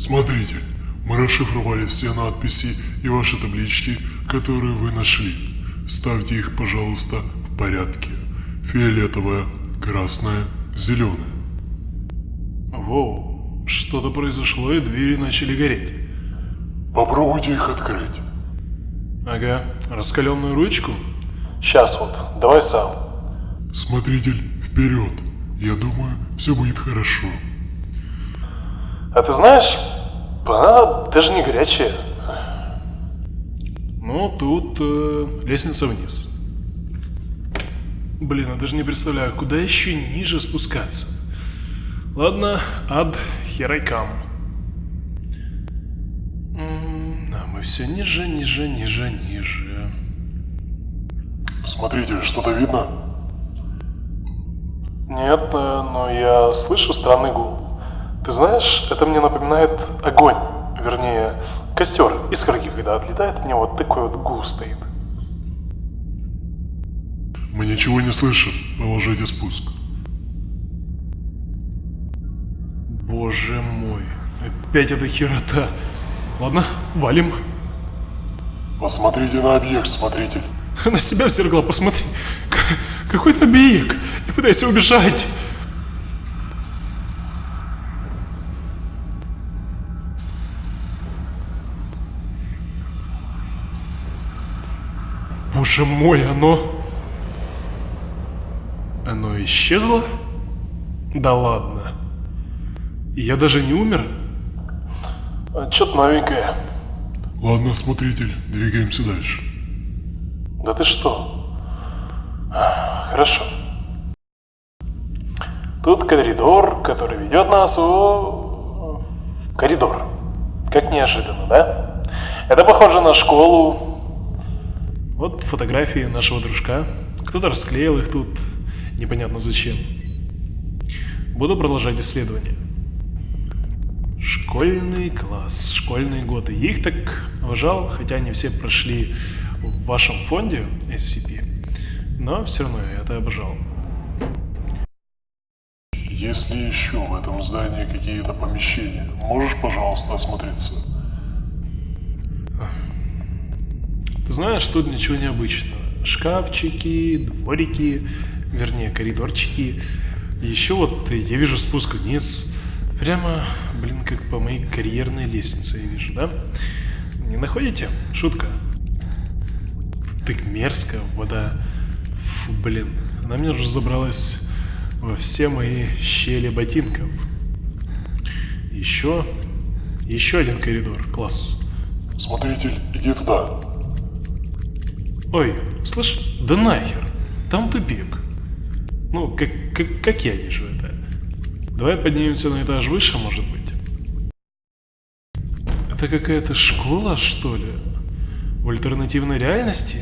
Смотрите, мы расшифровали все надписи и ваши таблички, которые вы нашли. Вставьте их, пожалуйста, в порядке. Фиолетовая, красная, зеленая. Воу, что-то произошло и двери начали гореть. Попробуйте их открыть. Ага, раскаленную ручку? Сейчас вот, давай сам. Смотритель, вперед. Я думаю, все будет хорошо. А ты знаешь, она даже не горячая. Ну, тут э, лестница вниз. Блин, я даже не представляю, куда еще ниже спускаться. Ладно, ад, here I come. М, А мы все ниже, ниже, ниже, ниже. Смотритель, что-то видно? Нет, э, но я слышу странный гул. Ты знаешь, это мне напоминает огонь. Вернее, костер, искорки, когда отлетает от него, вот такой вот гул стоит. Мы ничего не слышим. Положите спуск. Боже мой, опять эта херота. Ладно, валим. Посмотрите на объект, смотритель. На себя в зеркало посмотри. Какой-то объект. Я пытаюсь убежать. Боже мой, оно... Оно исчезло? Да ладно. Я даже не умер? Что-то новенькое. Ладно, смотритель, двигаемся дальше. Да ты что? Хорошо. Тут коридор, который ведет нас в... в коридор. Как неожиданно, да? Это похоже на школу. Вот фотографии нашего дружка. Кто-то расклеил их тут, непонятно зачем. Буду продолжать исследование. Школьный класс, школьные годы. Я их так уважал, хотя они все прошли в вашем фонде SCP. Но все равно я это обожал. Есть ли еще в этом здании какие-то помещения? Можешь, пожалуйста, осмотреться? Знаешь, тут ничего необычного. Шкафчики, дворики, вернее, коридорчики. Еще вот я вижу спуск вниз. Прямо, блин, как по моей карьерной лестнице я вижу, да? Не находите? Шутка. Так мерзко, вода. Фу, блин. Она мне уже забралась во все мои щели ботинков. Еще, еще один коридор, класс. Смотритель, иди туда. Ой, слышь, да нахер, там тупик. Ну, как, как, как я вижу это. Давай поднимемся на этаж выше, может быть. Это какая-то школа, что ли? В альтернативной реальности?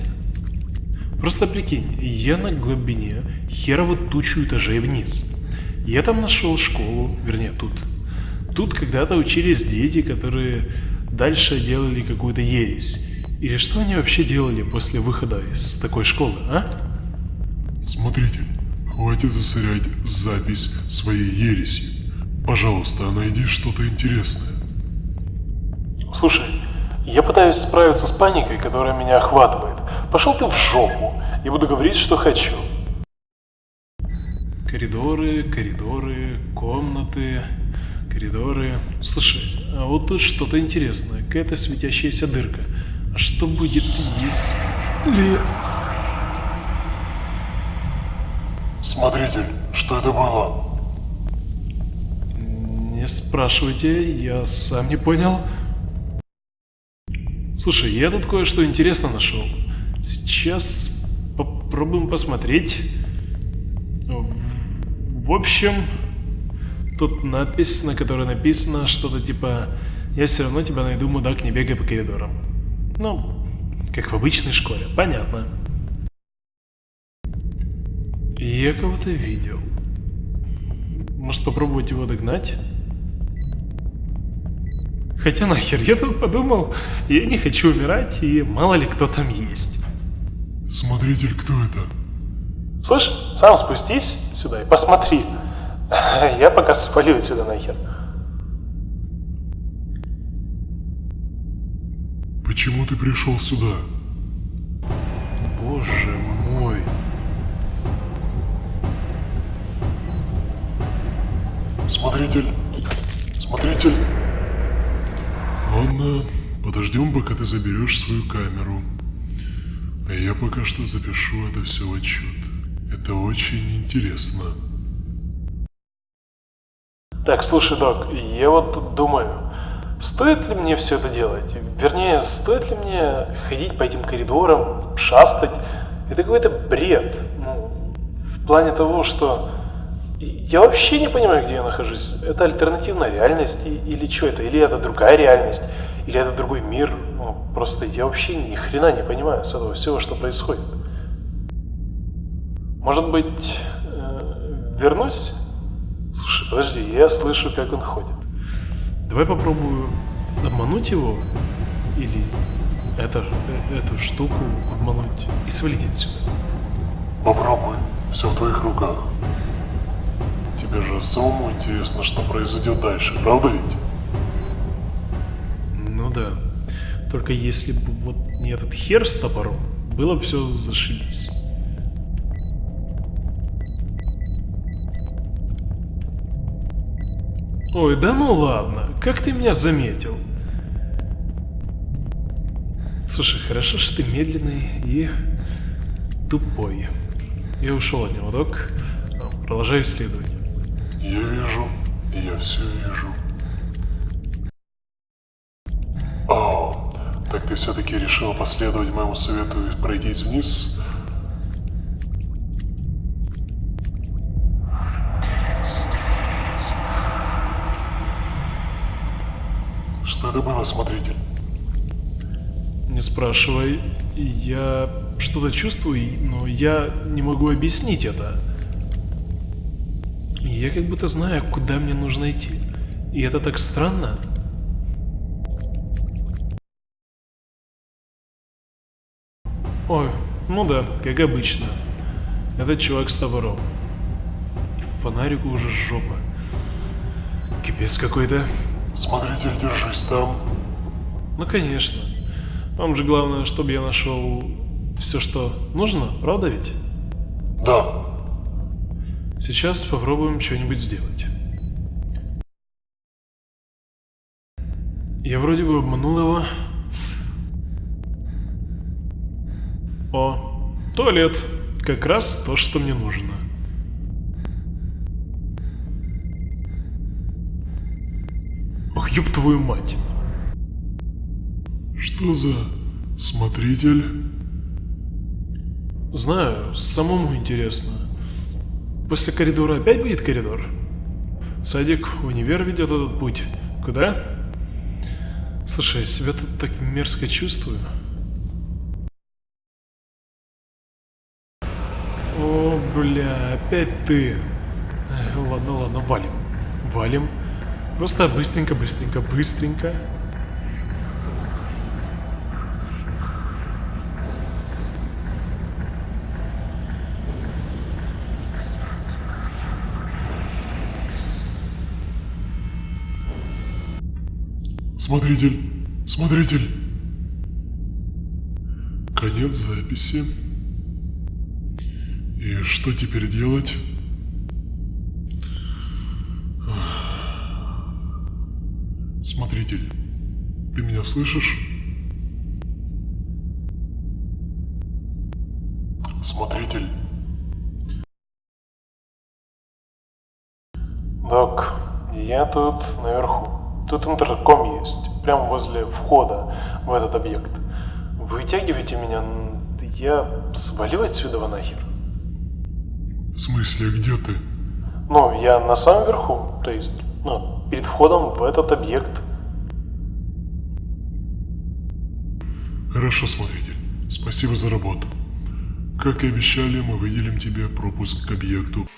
Просто прикинь, я на глубине херово тучу этажей вниз. Я там нашел школу, вернее тут. Тут когда-то учились дети, которые дальше делали какую-то ересь. Или что они вообще делали после выхода из такой школы, а? Смотритель, хватит засорять запись своей ересью. Пожалуйста, найди что-то интересное. Слушай, я пытаюсь справиться с паникой, которая меня охватывает. Пошел ты в жопу. Я буду говорить, что хочу. Коридоры, коридоры, комнаты, коридоры. Слушай, а вот тут что-то интересное. Какая-то светящаяся дырка. Что будет, если... Смотритель, что это было? Не спрашивайте, я сам не понял. Слушай, я тут кое-что интересно нашел. Сейчас попробуем посмотреть. В, в общем, тут надпись, на которой написано что-то типа «Я все равно тебя найду, мудак, не бегай по коридорам». Ну, как в обычной школе, понятно. Я кого-то видел. Может попробовать его догнать? Хотя нахер, я тут подумал, я не хочу умирать, и мало ли кто там есть. Смотритель, кто это? Слышь, сам спустись сюда и посмотри. Я пока свалю отсюда нахер. Почему ты пришел сюда? Боже мой. Смотритель! Смотритель! Ладно, подождем, пока ты заберешь свою камеру. А я пока что запишу это все в отчет. Это очень интересно. Так, слушай, док, я вот думаю, стоит ли мне все это делать? Вернее, стоит ли мне ходить по этим коридорам, шастать? Это какой-то бред. Ну, в плане того, что я вообще не понимаю, где я нахожусь. Это альтернативная реальность или что это? Или это другая реальность? Или это другой мир? Ну, просто я вообще ни хрена не понимаю с этого всего, что происходит. Может быть, э, вернусь? Слушай, подожди, я слышу, как он ходит. Давай попробую обмануть его или это, э, эту штуку обмануть и свалить отсюда. Попробуй, все в твоих руках. Тебе же самому интересно, что произойдет дальше, правда ведь? Ну да. Только если бы вот не этот хер с топором, было бы все зашибись. Ой, да ну ладно, как ты меня заметил? Слушай, хорошо, что ты медленный и тупой. Я ушел от него, док. Продолжаю исследование. Я вижу, я все вижу. О, так ты все-таки решила последовать моему совету и пройтись вниз? Что это было, смотритель? Не спрашивай. Я что-то чувствую, но я не могу объяснить это. Я как будто знаю, куда мне нужно идти. И это так странно. Ой, ну да, как обычно. Этот чувак с топором. И фонарику уже жопа. Кипец какой-то. Смотритель, держись там. Ну конечно. Вам же главное, чтобы я нашел все, что нужно, правда ведь? Да, Сейчас попробуем что-нибудь сделать. Я вроде бы обманул его. О, туалет. Как раз то, что мне нужно. Ёб твою мать. что за смотритель? Знаю, самому интересно. После коридора опять будет коридор? Садик, универ ведет этот путь. Куда? Слушай, я себя тут так мерзко чувствую. О, бля, опять ты. Ладно, ладно, валим. Валим. Просто быстренько, быстренько, быстренько. Смотритель, смотритель. Конец записи. И что теперь делать? Смотритель, ты меня слышишь? Смотритель, Док, я тут наверху. Тут интерком есть, прямо возле входа в этот объект. Вытягивайте меня, я свалю отсюда нахер. в смысле, где ты? Ну, я на самом верху, то есть, ну, перед входом в этот объект. Хорошо, смотритель. Спасибо за работу. Как и обещали, мы выделим тебе пропуск к объекту.